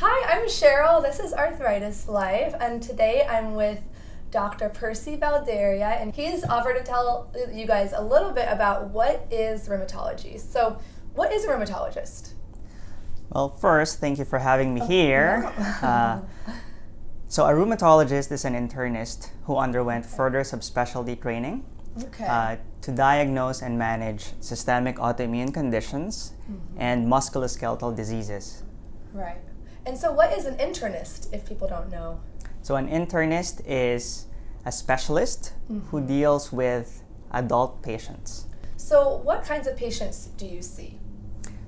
Hi, I'm Cheryl. This is Arthritis Life, and today I'm with Dr. Percy Valderia, and he's offered to tell you guys a little bit about what is rheumatology. So, what is a rheumatologist? Well, first, thank you for having me Oh, here. no. Uh, so, a rheumatologist is an internist who underwent further subspecialty training Okay. uh, to diagnose and manage systemic autoimmune conditions Mm-hmm. and musculoskeletal diseases. right. And so, what is an internist, if people don't know? So, an internist is a specialist Mm-hmm. who deals with adult patients. So, what kinds of patients do you see?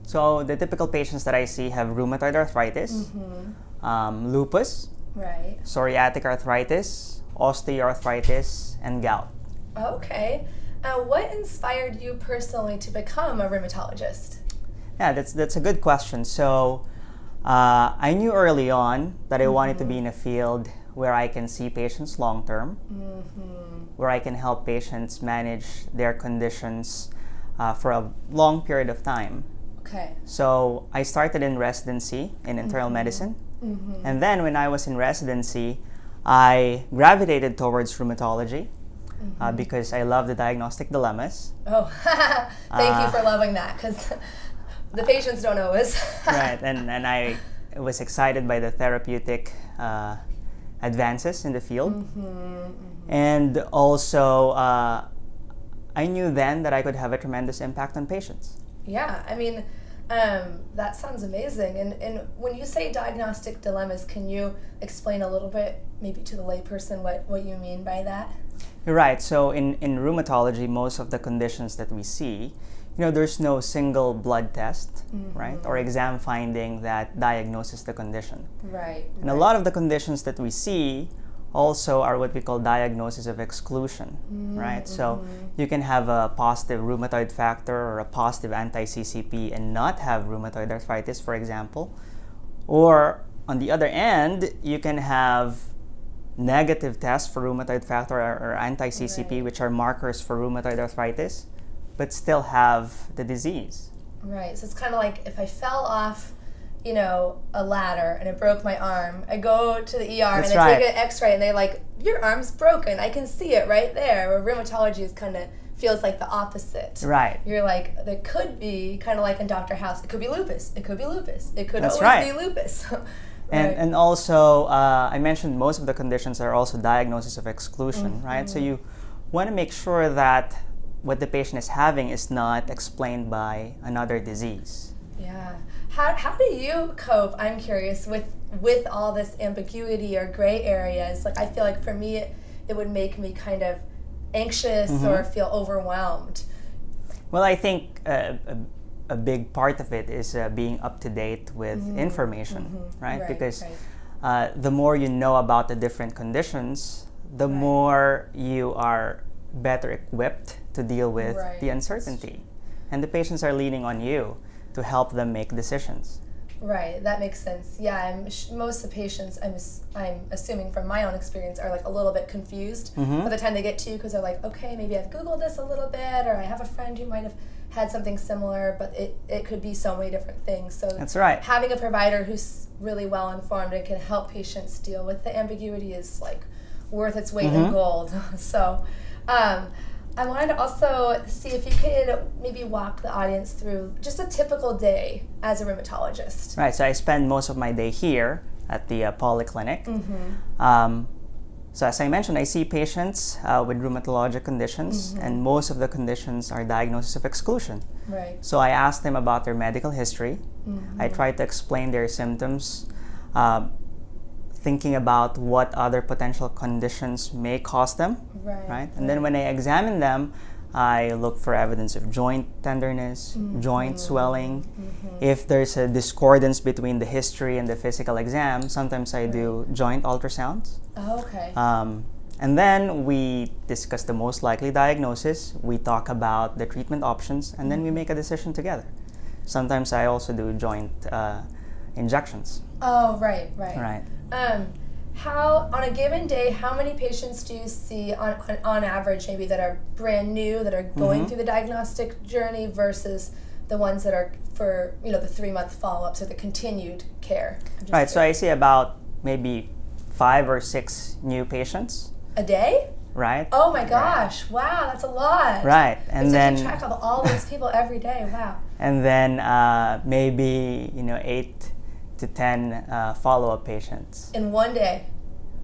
So, the typical patients that I see have rheumatoid arthritis, Mm-hmm. um, lupus, Right. psoriatic arthritis, osteoarthritis, and gout. Okay. Uh, what inspired you personally to become a rheumatologist? Yeah, that's that's a good question. So, uh, I knew early on that I wanted to be in a field where I can see patients long term, Mm-hmm. where I can help patients manage their conditions uh, for a long period of time. Okay. So, I started in residency in internal medicine, Mm-hmm. and then when I was in residency, I gravitated towards rheumatology uh, because I love the diagnostic dilemmas. Oh, thank you Uh, for loving that because the patients don't always. right and, and i was excited by the therapeutic uh, advances in the field Mm-hmm, and also uh, i knew then that i could have a tremendous impact on patients Yeah, I mean, um, that sounds amazing. And, and when you say diagnostic dilemmas, can you explain a little bit, maybe to the layperson, what, what you mean by that? You're right so in, in rheumatology most of the conditions that we see you know there's no single blood test mm-hmm. right or exam finding that diagnoses the condition Right. and a lot of the conditions that we see also are what we call diagnosis of exclusion, mm, right? So mm-hmm. you can have a positive rheumatoid factor or a positive anti-CCP and not have rheumatoid arthritis, for example. Or on the other end, you can have negative tests for rheumatoid factor or, or anti-CCP, Right. which are markers for rheumatoid arthritis, but still have the disease. Right. So it's kind of like if I fell off, you know, a ladder and it broke my arm, I go to the ER That's and I right. take an X-ray and they're like, "Your arm's broken. I can see it right there." Where rheumatology is kind of feels like the opposite. Right. You're like, there could be kind of like in Dr. House. It could be lupus. It could be lupus. It could That's always right. be lupus. And, Right. and also, uh, I mentioned most of the conditions are also diagnosis of exclusion, Mm-hmm. right? So you want to make sure that what the patient is having is not explained by another disease. Yeah. How, how do you cope? I'm curious with with all this ambiguity or gray areas. Like I feel like for me, it, it would make me kind of anxious Mm-hmm. or feel overwhelmed. Well, I think uh, a, a big part of it is uh, being up to date with information, right? Mm-hmm. Right, Because right. Uh, the more you know about the different conditions, the Right. more you are better equipped to deal with Right. the uncertainty. And the patients are leaning on you to help them make decisions. Right, that makes sense. Yeah, I'm sh- most of the patients I'm I'm assuming from my own experience are like a little bit confused Mhm. by the time they get to you because they're like, okay, maybe I've googled this a little bit, or I have a friend who might have had something similar, but it it could be so many different things. So That's right. having a provider who's really well informed and can help patients deal with the ambiguity is like worth its weight in Mhm. gold. so. Um, I wanted to also see if you could maybe walk the audience through just a typical day as a rheumatologist. Right, so I spend most of my day here at the uh, polyclinic. Mm-hmm. Um, so as I mentioned, I see patients uh, with rheumatologic conditions, Mm-hmm. and most of the conditions are diagnosis of exclusion. Right. So I ask them about their medical history. Mm-hmm. I try to explain their symptoms, uh, thinking about what other potential conditions may cause them, Right. right? And then when I examine them, I look for evidence of joint tenderness, joint swelling. If there's a discordance between the history and the physical exam, sometimes I do joint ultrasounds. Oh, okay. Um, and then we discuss the most likely diagnosis, we talk about the treatment options, and then we make a decision together. Sometimes I also do joint uh, injections. oh, right, right. Right. Um, how on a given day, how many patients do you see on, on, on average, maybe that are brand new, that are going Mm-hmm. through the diagnostic journey versus the ones that are for you know the three month follow ups or the continued care. Right. So I curious. see about maybe five or six new patients. a day. Right. Oh my gosh! Wow, that's a lot. Right. And then track of all those people every day. Wow. and then uh, maybe you know eight to ten uh, follow-up patients. In one day.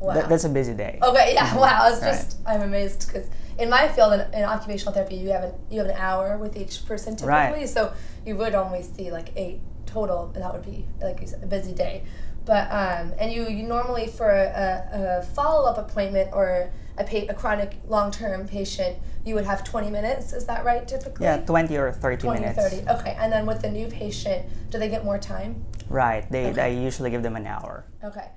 Wow. That, that's a busy day. Okay, yeah, wow. I was Right. just I'm amazed because in my field in, in occupational therapy, you have an you have an hour with each person typically, Right. so you would only see like eight total, and that would be like you said, a busy day. But um, and you, you normally for a, a follow up appointment or a, pa- a chronic long term patient, you would have 20 minutes. Is that right? Typically. Yeah, twenty or thirty 20 minutes. 30. Okay, and then with the new patient, do they get more time? Right. They Okay. I usually give them an hour. Okay.